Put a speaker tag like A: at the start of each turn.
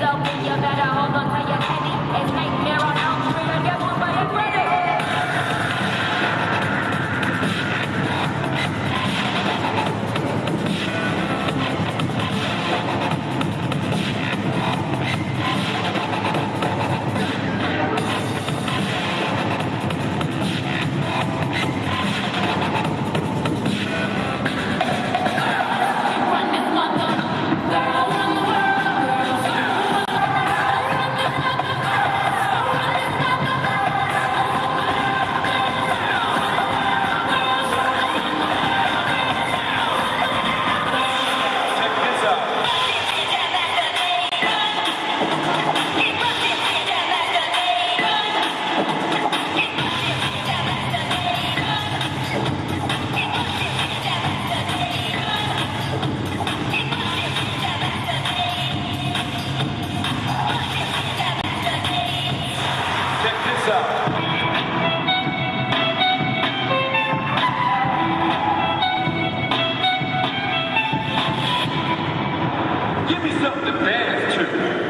A: so give yourself the pass to.